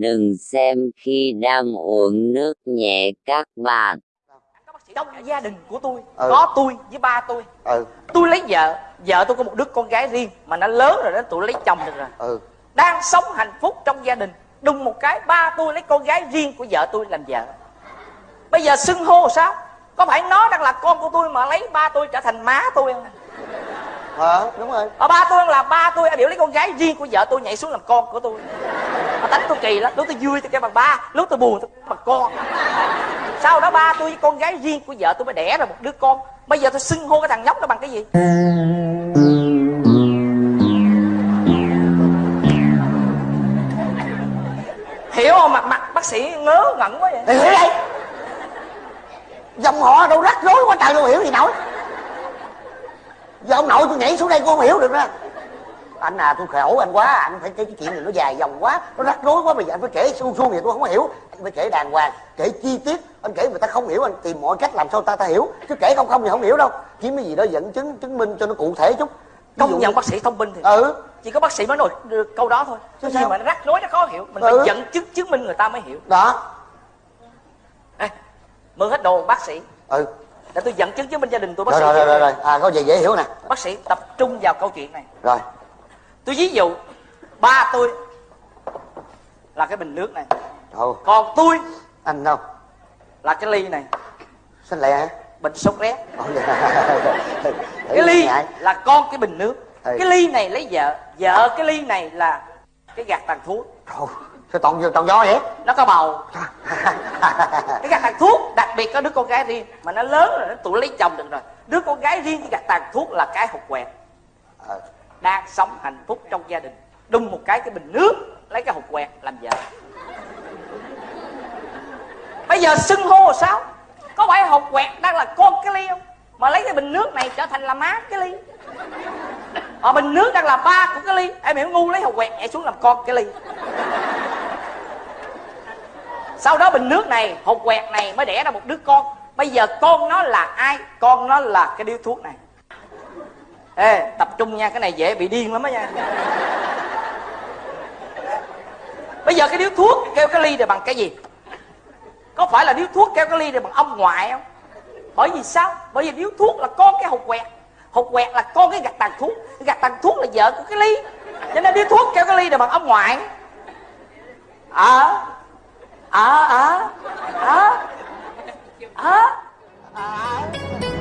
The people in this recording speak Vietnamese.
đừng xem khi đang uống nước nhé các bạn. Trong gia đình của tôi Ừ. có tôi với ba tôi. Ừ. Tôi lấy vợ vợ tôi có một đứa con gái riêng mà nó lớn rồi đó tụi lấy chồng được rồi. Ừ. Đang sống hạnh phúc trong gia đình đùng một cái ba tôi lấy con gái riêng của vợ tôi làm vợ. Bây giờ xưng hô sao? Có phải nó đang là con của tôi mà lấy ba tôi trở thành má tôi không hả? Đúng rồi. Ờ, ba tôi là ba tôi biểu lấy con gái riêng của vợ tôi nhảy xuống làm con của tôi. Mà tánh tôi kỳ lắm. Lúc tôi vui tôi kêu bằng ba lúc tôi buồn tôi bằng con. Sau đó ba tôi với con gái riêng của vợ tôi mới đẻ ra một đứa con. Bây giờ tôi xưng hô cái thằng nhóc đó bằng cái gì? Hiểu không? Mặt mặt bác sĩ ngớ ngẩn quá vậy. Hiểu đây dòng họ đâu rắc rối quá trời đâu hiểu gì nổi giờ ông nội tôi nhảy xuống đây cô không hiểu được đó anh à tôi khổ anh quá anh phải cái chuyện này nó dài dòng quá nó rắc rối quá bây giờ anh phải kể suông suông vậy tôi không hiểu. Anh phải kể đàng hoàng kể chi tiết anh kể người ta không hiểu anh tìm mọi cách làm sao ta ta hiểu. Chứ kể không không thì không hiểu đâu. Kiếm cái gì đó dẫn chứng chứng minh cho nó cụ thể chút. Công nhận bác sĩ thông minh thì ừ. Chỉ có bác sĩ mới nói được câu đó thôi. Chứ gì mà nó rắc rối nó khó hiểu mình Ừ. phải dẫn chứng chứng minh người ta mới hiểu. Đó. Ê, mượn hết đồ bác sĩ. Ừ để tôi dẫn chứng chứng minh gia đình tôi bác rồi sĩ rồi rồi rồi, rồi. à có gì? Dễ hiểu nè. Bác sĩ tập trung vào câu chuyện này. Rồi. Tôi ví dụ ba tôi là cái bình nước này. Ồ, còn tôi anh đâu? là cái ly này. Xanh lẹ hả? Bình sốt rét. Dạ. cái ly là con cái bình nước. Ừ. cái ly này lấy vợ. Vợ cái ly này là cái gạt tàn thuốc Trời, sao toàn toàn do vậy? Nó có bầu. Cái gạt tàn thuốc biệt có đứa con gái riêng mà nó lớn rồi nó tụi lấy chồng được rồi. Đứa con gái riêng chỉ gạt tàn thuốc là cái hột quẹt. Ờ, đang sống hạnh phúc trong gia đình. Đung một cái cái bình nước lấy cái hột quẹt làm vợ. Bây giờ xưng hô là sao? Có phải hột quẹt đang là con cái ly không? Mà lấy cái bình nước này trở thành là má cái ly. Ở bình nước đang là ba của cái ly. Em hiểu ngu lấy hột quẹt nhảy xuống làm con cái ly sau đó bình nước này hột quẹt này mới đẻ ra một đứa con. Bây giờ con nó là ai? Con nó là cái điếu thuốc này. Ê, tập trung nha, cái này dễ bị điên lắm á nha. Bây giờ cái điếu thuốc kêu cái ly này bằng cái gì? Có phải là điếu thuốc kêu cái ly này bằng ông ngoại không? Bởi vì sao? Bởi vì điếu thuốc là con cái hột quẹt. Hột quẹt là con cái gạch tàn thuốc. Gạch tàn thuốc là vợ của cái ly. Cho nên điếu thuốc kêu cái ly này bằng ông ngoại. Ờ. 아, 아, 아, 아, 아.